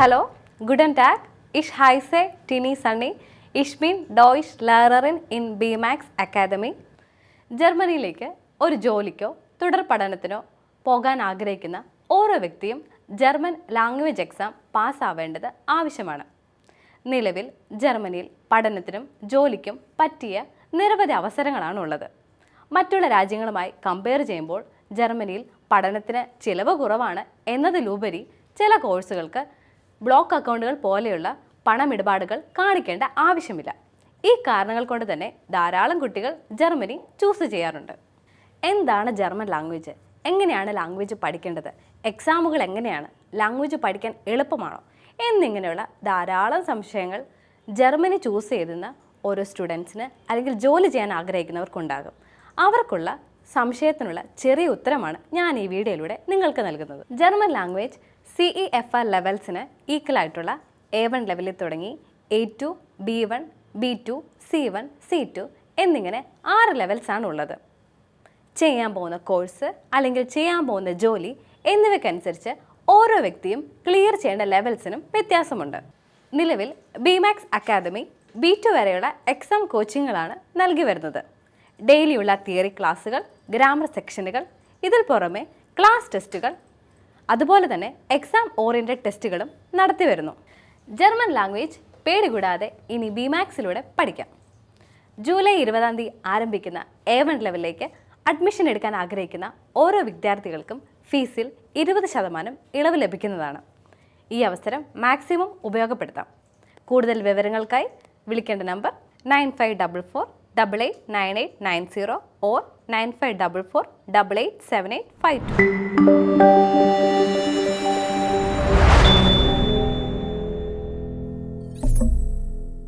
Hallo, ഗുഡൻ ടാഗ് ഇഷ് ഹൈസെ ടിനി സണ്ണി ഇഷ്മിൻ ഡോയിഷ് ലേററിൻ ഇൻ ബിമാക്സ് അക്കാദമി. ജർമ്മനിയിലേക്ക് ഒരു ജോലിക്കോ തുടർ പഠനത്തിനോ പോകാൻ ആഗ്രഹിക്കുന്ന ഓരോ വ്യക്തിയും ജർമ്മൻ ലാംഗ്വേജ് എക്സാം പാസ്സാവേണ്ടത് ആവശ്യമാണ്. നിലവിൽ ജർമ്മനിയിൽ പഠനത്തിനും ജോലിക്കും പറ്റിയ നിരവധി അവസരങ്ങളാണ് ഉള്ളത്. മറ്റുള്ള രാജ്യങ്ങളുമായി കമ്പയർ ചെയ്യുമ്പോൾ ജർമ്മനിയിൽ പഠനത്തിന് ചിലവ് കുറവാണ് എന്നതിലുപരി ചില കോഴ്സുകൾക്ക് ബ്ലോക്ക് അക്കൗണ്ടുകൾ പോലെയുള്ള പണമിടപാടുകൾ കാണിക്കേണ്ട ആവശ്യമില്ല. ഈ കാരണങ്ങൾ കൊണ്ട് തന്നെ ധാരാളം കുട്ടികൾ ജർമ്മനി ചൂസ് ചെയ്യാറുണ്ട്. എന്താണ് ജർമ്മൻ ലാംഗ്വേജ്? എങ്ങനെയാണ് ലാംഗ്വേജ് പഠിക്കേണ്ടത്? എക്സാമുകൾ എങ്ങനെയാണ്? ലാംഗ്വേജ് പഠിക്കാൻ എളുപ്പമാണോ? എന്നിങ്ങനെയുള്ള ധാരാളം സംശയങ്ങൾ ജർമ്മനി ചൂസ് ചെയ്തുന്ന ഓരോ സ്റ്റുഡൻസിന് അല്ലെങ്കിൽ ജോലി ചെയ്യാൻ ആഗ്രഹിക്കുന്നവർക്കുണ്ടാകും. അവർക്കുള്ള സംശയത്തിനുള്ള ചെറിയ ഉത്തരമാണ് ഞാൻ ഈ വീഡിയോയിലൂടെ നിങ്ങൾക്ക് നൽകുന്നത്. German language C E F R ലെവൽസിന് equal ആയിട്ടുള്ള എ വൺ ലെവലിൽ തുടങ്ങി A two B one B two C one C two എന്നിങ്ങനെ ആറ് ലെവൽസാണ് ഉള്ളത്. ചെയ്യാൻ പോകുന്ന കോഴ്സ് അല്ലെങ്കിൽ ചെയ്യാൻ പോകുന്ന ജോലി എന്നിവയ്ക്കനുസരിച്ച് ഓരോ വ്യക്തിയും ക്ലിയർ ചെയ്യേണ്ട ലെവൽസിനും വ്യത്യാസമുണ്ട്. നിലവിൽ ബിമാക്സ് അക്കാദമി ബി ടു വരെയുള്ള എക്സാം കോച്ചിങ്ങുകളാണ് നൽകി വരുന്നത്. ഡെയിലിയുള്ള തിയറി ക്ലാസ്സുകൾ ഗ്രാമർ സെക്ഷനുകൾ ഇതിൽ പുറമെ ക്ലാസ് ടെസ്റ്റുകൾ അതുപോലെ തന്നെ എക്സാം ഓറിയന്റഡ് ടെസ്റ്റുകളും നടത്തി വരുന്നു. ജർമ്മൻ ലാംഗ്വേജ് പേടി കൂടാതെ ഇനി ബിമാക്സിലൂടെ പഠിക്കാം. ജൂലൈ ഇരുപതാം തീയതി ആരംഭിക്കുന്ന എ വൺ ലെവലിലേക്ക് അഡ്മിഷൻ എടുക്കാൻ ആഗ്രഹിക്കുന്ന ഓരോ വിദ്യാർത്ഥികൾക്കും ഫീസിൽ ഇരുപത് ശതമാനം ഇളവ് ലഭിക്കുന്നതാണ്. ഈ അവസരം മാക്സിമം ഉപയോഗപ്പെടുത്താം. കൂടുതൽ വിവരങ്ങൾക്കായി വിളിക്കേണ്ട number nine five double four double eight nine eight nine zero or nine five double four double eight seven eight five two.